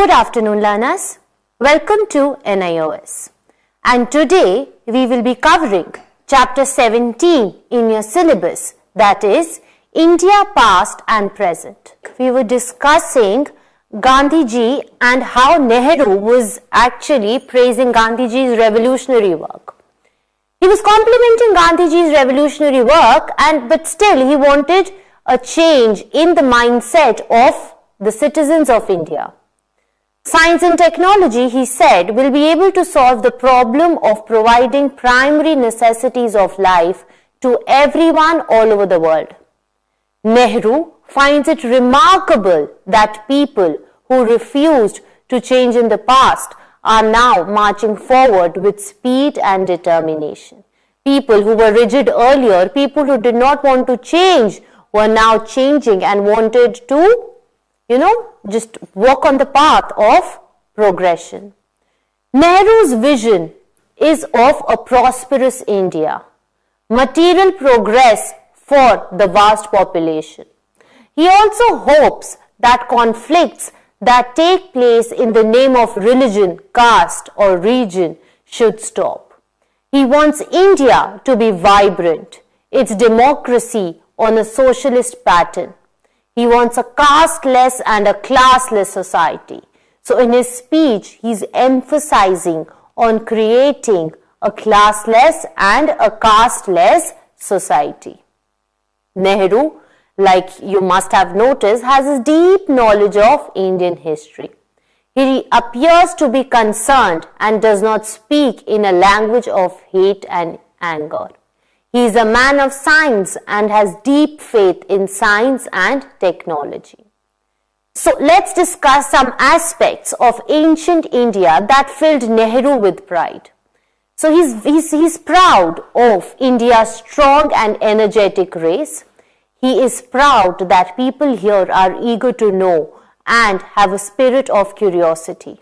Good afternoon learners. Welcome to NIOS. And today we will be covering chapter 17 in your syllabus that is India past and present. We were discussing Gandhiji and how Nehru was actually praising Gandhiji's revolutionary work. He was complimenting Gandhiji's revolutionary work and but still he wanted a change in the mindset of the citizens of India. Science and technology, he said, will be able to solve the problem of providing primary necessities of life to everyone all over the world. Nehru finds it remarkable that people who refused to change in the past are now marching forward with speed and determination. People who were rigid earlier, people who did not want to change, were now changing and wanted to you know, just walk on the path of progression. Nehru's vision is of a prosperous India, material progress for the vast population. He also hopes that conflicts that take place in the name of religion, caste or region should stop. He wants India to be vibrant, its democracy on a socialist pattern. He wants a casteless and a classless society. So in his speech, he's emphasizing on creating a classless and a casteless society. Nehru, like you must have noticed, has a deep knowledge of Indian history. He appears to be concerned and does not speak in a language of hate and anger. He is a man of science and has deep faith in science and technology. So let's discuss some aspects of ancient India that filled Nehru with pride. So he's, he's, he's proud of India's strong and energetic race. He is proud that people here are eager to know and have a spirit of curiosity.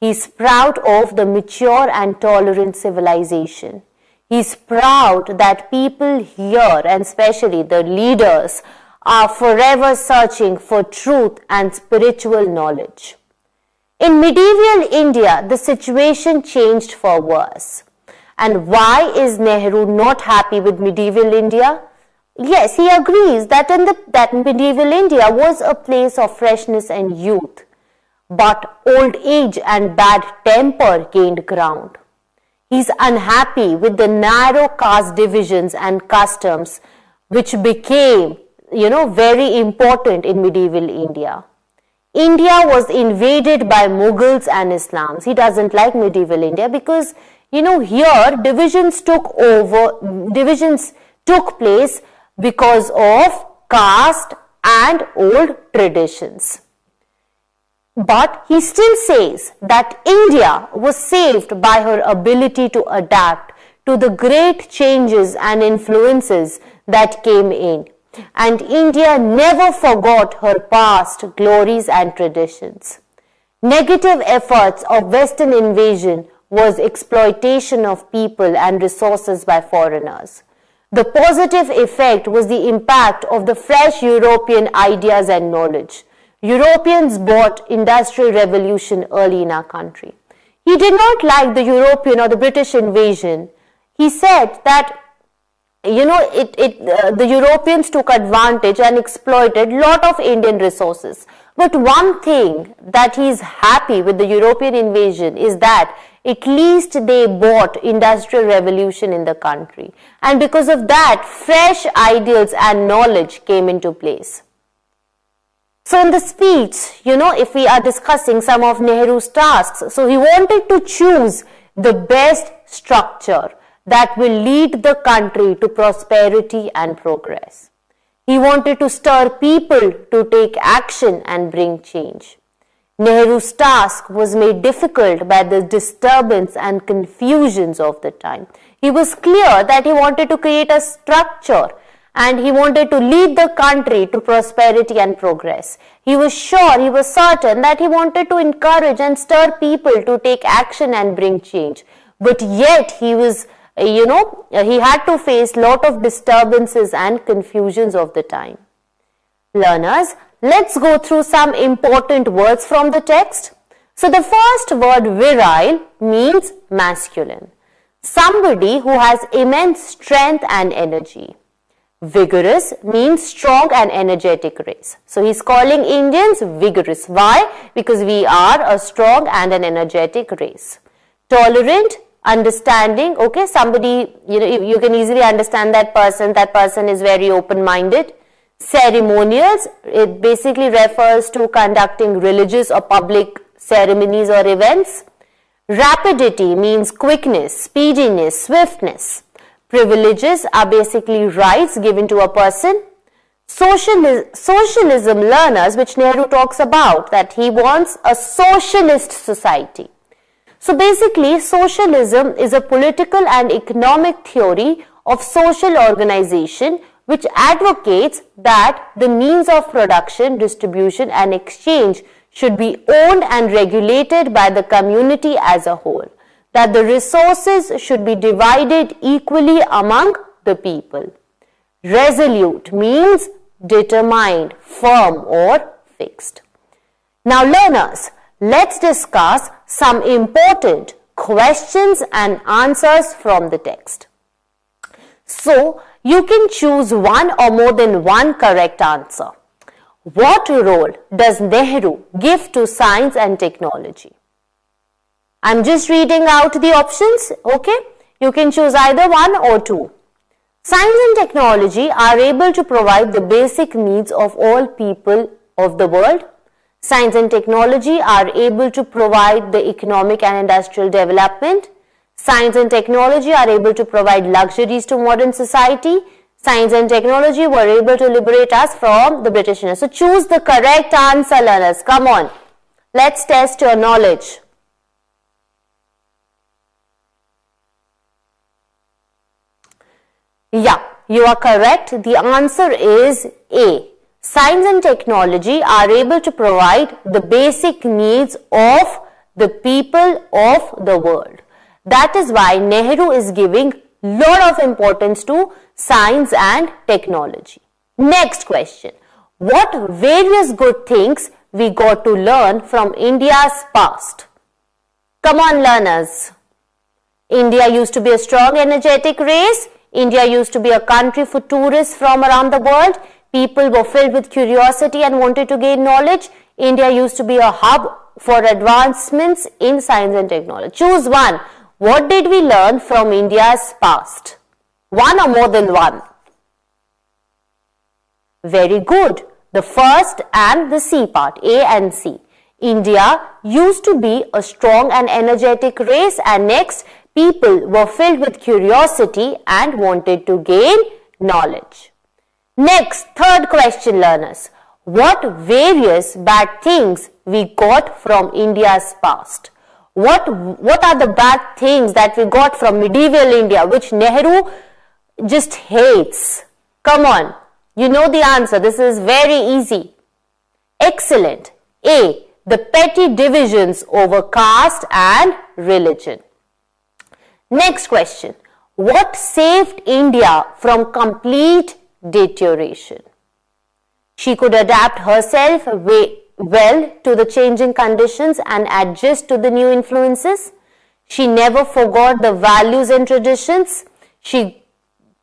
He is proud of the mature and tolerant civilization. He is proud that people here and especially the leaders are forever searching for truth and spiritual knowledge. In medieval India, the situation changed for worse. And why is Nehru not happy with medieval India? Yes, he agrees that, in the, that medieval India was a place of freshness and youth. But old age and bad temper gained ground. He's unhappy with the narrow caste divisions and customs which became, you know, very important in medieval India. India was invaded by Mughals and Islams. He doesn't like medieval India because, you know, here divisions took over, divisions took place because of caste and old traditions. But he still says that India was saved by her ability to adapt to the great changes and influences that came in. And India never forgot her past glories and traditions. Negative efforts of Western invasion was exploitation of people and resources by foreigners. The positive effect was the impact of the fresh European ideas and knowledge. Europeans bought industrial revolution early in our country. He did not like the European or the British invasion. He said that you know it, it uh, the Europeans took advantage and exploited lot of Indian resources. But one thing that he is happy with the European invasion is that at least they bought industrial revolution in the country. And because of that, fresh ideals and knowledge came into place. So in the speech, you know, if we are discussing some of Nehru's tasks, so he wanted to choose the best structure that will lead the country to prosperity and progress. He wanted to stir people to take action and bring change. Nehru's task was made difficult by the disturbance and confusions of the time. He was clear that he wanted to create a structure and he wanted to lead the country to prosperity and progress. He was sure, he was certain that he wanted to encourage and stir people to take action and bring change. But yet he was, you know, he had to face lot of disturbances and confusions of the time. Learners, let's go through some important words from the text. So the first word virile means masculine. Somebody who has immense strength and energy. Vigorous means strong and energetic race. So he's calling Indians vigorous. Why? Because we are a strong and an energetic race. Tolerant, understanding, okay, somebody, you know, you can easily understand that person, that person is very open-minded. Ceremonials, it basically refers to conducting religious or public ceremonies or events. Rapidity means quickness, speediness, swiftness. Privileges are basically rights given to a person. socialism learners, which Nehru talks about, that he wants a socialist society. So basically, socialism is a political and economic theory of social organization which advocates that the means of production, distribution and exchange should be owned and regulated by the community as a whole, that the resources should be divided equally among the people. Resolute means determined, firm or fixed. Now learners, let's discuss some important questions and answers from the text. So, you can choose one or more than one correct answer. What role does Nehru give to science and technology? I'm just reading out the options, okay? You can choose either one or two. Science and technology are able to provide the basic needs of all people of the world. Science and technology are able to provide the economic and industrial development. Science and technology are able to provide luxuries to modern society science and technology were able to liberate us from the British. So choose the correct answer learners. Come on. Let's test your knowledge. Yeah, you are correct. The answer is A. Science and technology are able to provide the basic needs of the people of the world. That is why Nehru is giving lot of importance to science and technology. Next question. What various good things we got to learn from India's past? Come on learners. India used to be a strong energetic race. India used to be a country for tourists from around the world. People were filled with curiosity and wanted to gain knowledge. India used to be a hub for advancements in science and technology. Choose one. What did we learn from India's past? One or more than one? Very good. The first and the C part, A and C. India used to be a strong and energetic race and next people were filled with curiosity and wanted to gain knowledge. Next, third question learners. What various bad things we got from India's past? What, what are the bad things that we got from medieval India which Nehru just hates? Come on, you know the answer. This is very easy. Excellent. A. The petty divisions over caste and religion. Next question. What saved India from complete deterioration? She could adapt herself well to the changing conditions and adjust to the new influences. She never forgot the values and traditions. She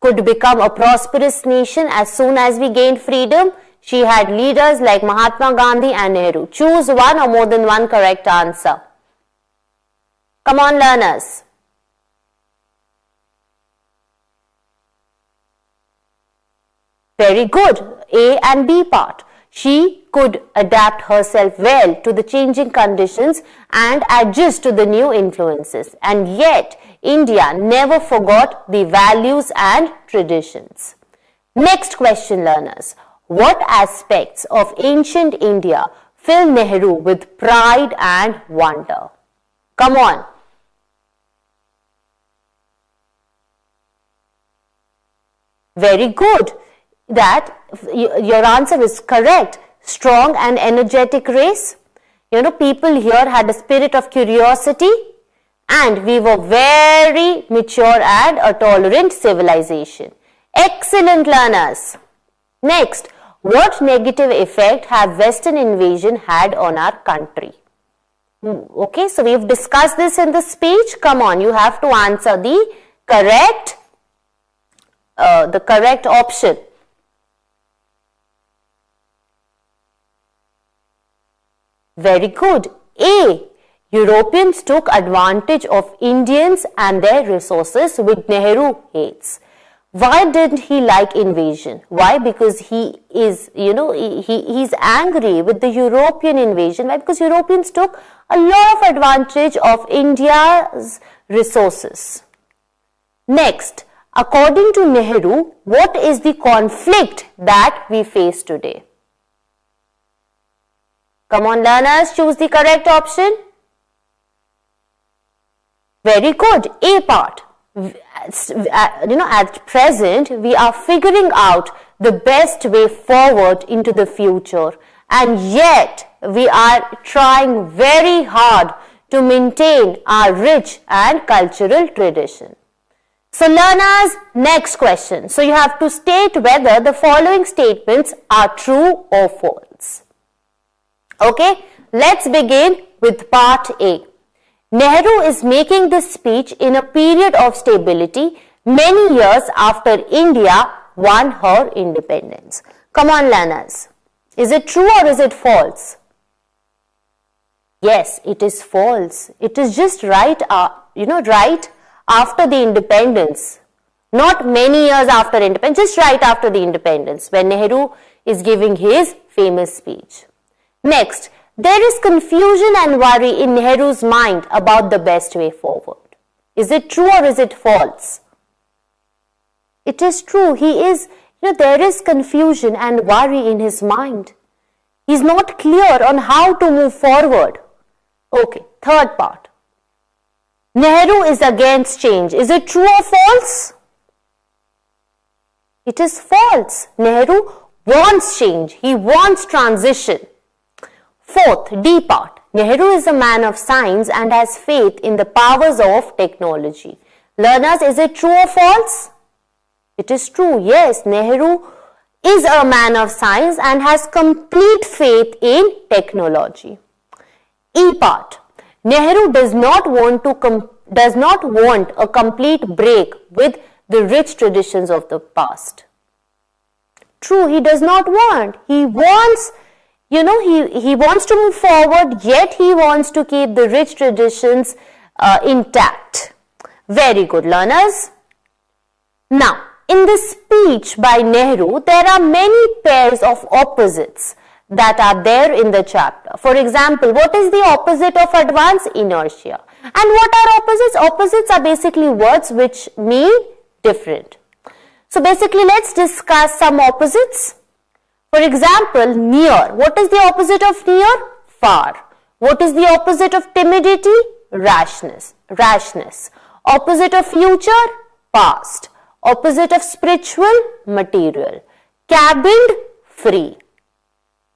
could become a prosperous nation as soon as we gained freedom. She had leaders like Mahatma Gandhi and Nehru. Choose one or more than one correct answer. Come on learners. Very good. A and B part. She could adapt herself well to the changing conditions and adjust to the new influences. And yet, India never forgot the values and traditions. Next question learners. What aspects of ancient India fill Nehru with pride and wonder? Come on. Very good that your answer is correct. Strong and energetic race. You know, people here had a spirit of curiosity and we were very mature and a tolerant civilization. Excellent learners. Next, what negative effect have western invasion had on our country? Okay, so we've discussed this in the speech. Come on, you have to answer the correct, uh, the correct option. Very good. A. Europeans took advantage of Indians and their resources with Nehru hates. Why didn't he like invasion? Why? Because he is, you know, he, he's angry with the European invasion. Why? Because Europeans took a lot of advantage of India's resources. Next, according to Nehru, what is the conflict that we face today? Come on learners, choose the correct option. Very good. A part. Uh, you know, at present, we are figuring out the best way forward into the future. And yet, we are trying very hard to maintain our rich and cultural tradition. So learners, next question. So you have to state whether the following statements are true or false. Okay, let's begin with part A. Nehru is making this speech in a period of stability many years after India won her independence. Come on learners, is it true or is it false? Yes, it is false. It is just right, uh, you know, right after the independence. Not many years after independence, just right after the independence when Nehru is giving his famous speech. Next, there is confusion and worry in Nehru's mind about the best way forward. Is it true or is it false? It is true. He is, you know, there is confusion and worry in his mind. He's not clear on how to move forward. Okay, third part. Nehru is against change. Is it true or false? It is false. Nehru wants change. He wants transition. Fourth, D part. Nehru is a man of science and has faith in the powers of technology. Learners, is it true or false? It is true. Yes, Nehru is a man of science and has complete faith in technology. E part. Nehru does not want to does not want a complete break with the rich traditions of the past. True, he does not want. He wants you know, he, he wants to move forward, yet he wants to keep the rich traditions uh, intact. Very good, learners. Now, in this speech by Nehru, there are many pairs of opposites that are there in the chapter. For example, what is the opposite of advance? Inertia. And what are opposites? Opposites are basically words which mean different. So basically, let's discuss some opposites. For example, near. What is the opposite of near? Far. What is the opposite of timidity? Rashness. Rashness. Opposite of future? Past. Opposite of spiritual? Material. Cabined? Free.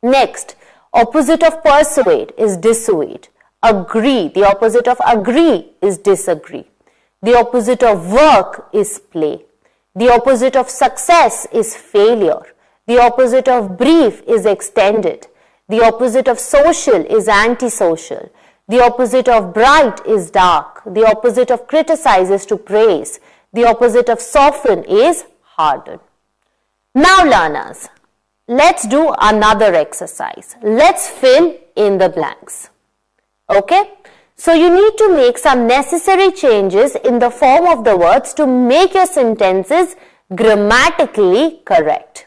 Next, opposite of persuade is dissuade. Agree. The opposite of agree is disagree. The opposite of work is play. The opposite of success is failure. The opposite of brief is extended. The opposite of social is antisocial. The opposite of bright is dark. The opposite of criticize is to praise. The opposite of soften is harden. Now learners, let's do another exercise. Let's fill in the blanks. Okay? So you need to make some necessary changes in the form of the words to make your sentences grammatically correct.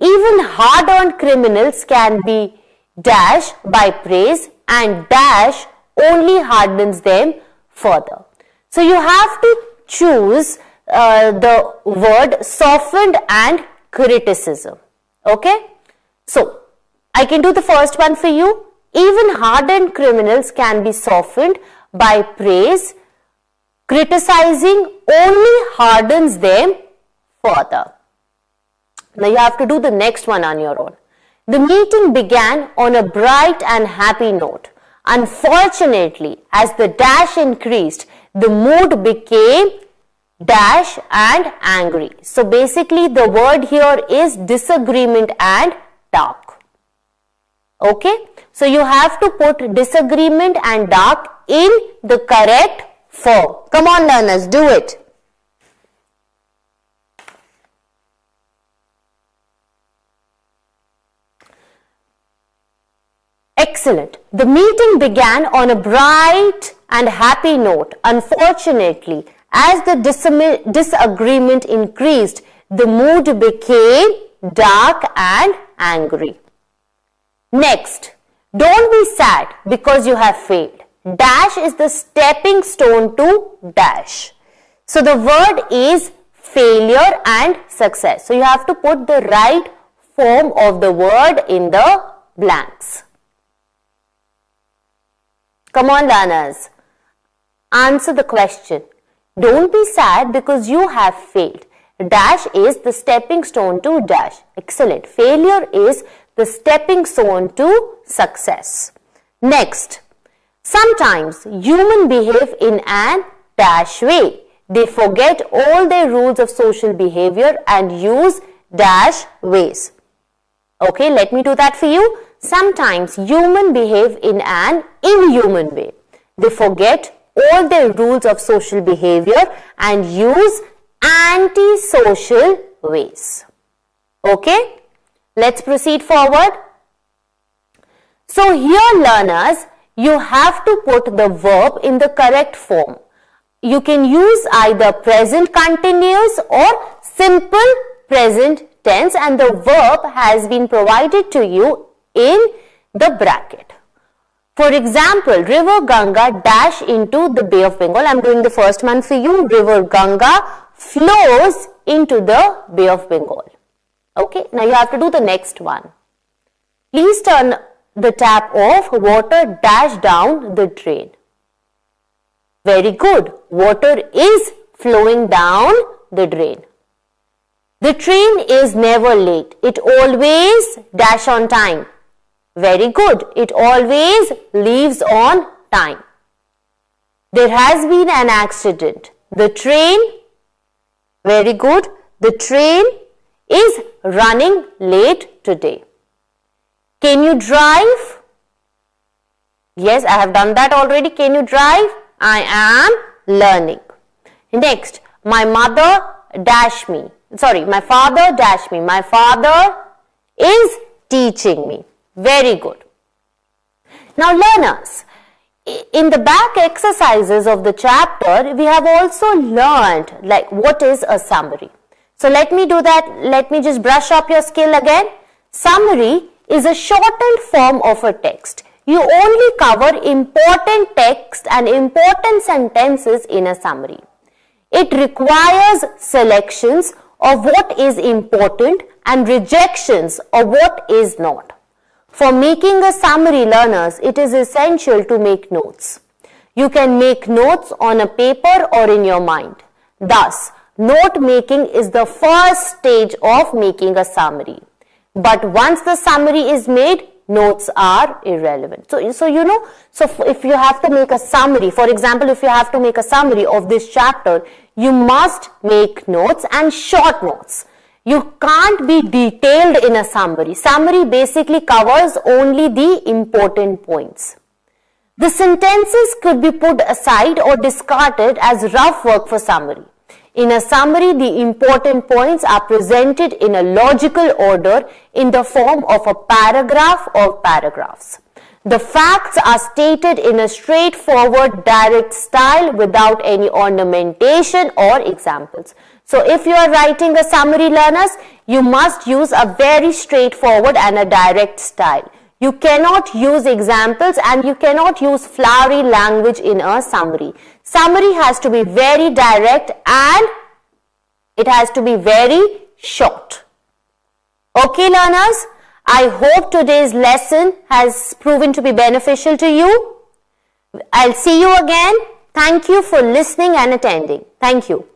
Even hard-earned criminals can be dash by praise and dash only hardens them further. So you have to choose uh, the word softened and criticism. Okay. So I can do the first one for you. Even hardened criminals can be softened by praise. Criticizing only hardens them further. Now you have to do the next one on your own. The meeting began on a bright and happy note. Unfortunately, as the dash increased, the mood became dash and angry. So basically the word here is disagreement and dark. Okay. So you have to put disagreement and dark in the correct form. Come on learners, do it. Excellent. The meeting began on a bright and happy note. Unfortunately, as the disagreement increased, the mood became dark and angry. Next, don't be sad because you have failed. Dash is the stepping stone to dash. So the word is failure and success. So you have to put the right form of the word in the blanks. Come on learners, answer the question. Don't be sad because you have failed. Dash is the stepping stone to dash. Excellent. Failure is the stepping stone to success. Next, sometimes human behave in an dash way. They forget all their rules of social behavior and use dash ways. Okay, let me do that for you. Sometimes human behave in an inhuman way. They forget all the rules of social behavior and use anti-social ways. Okay, let's proceed forward. So here learners, you have to put the verb in the correct form. You can use either present continuous or simple present tense and the verb has been provided to you in the bracket. For example, River Ganga dash into the Bay of Bengal. I am doing the first one for you. River Ganga flows into the Bay of Bengal. Okay, now you have to do the next one. Please turn the tap off, water dash down the drain. Very good. Water is flowing down the drain. The train is never late. It always dash on time. Very good. It always leaves on time. There has been an accident. The train, very good. The train is running late today. Can you drive? Yes, I have done that already. Can you drive? I am learning. Next, my mother dash me. Sorry, my father dash me. My father is teaching me. Very good. Now learners, in the back exercises of the chapter, we have also learned like what is a summary. So let me do that. Let me just brush up your skill again. Summary is a shortened form of a text. You only cover important text and important sentences in a summary. It requires selections of what is important and rejections of what is not. For making a summary learners, it is essential to make notes. You can make notes on a paper or in your mind. Thus, note making is the first stage of making a summary. But once the summary is made, notes are irrelevant. So, so you know, so if you have to make a summary, for example, if you have to make a summary of this chapter, you must make notes and short notes. You can't be detailed in a summary. Summary basically covers only the important points. The sentences could be put aside or discarded as rough work for summary. In a summary, the important points are presented in a logical order in the form of a paragraph or paragraphs. The facts are stated in a straightforward, direct style without any ornamentation or examples. So if you are writing a summary learners, you must use a very straightforward and a direct style. You cannot use examples and you cannot use flowery language in a summary. Summary has to be very direct and it has to be very short. Okay learners, I hope today's lesson has proven to be beneficial to you. I'll see you again. Thank you for listening and attending. Thank you.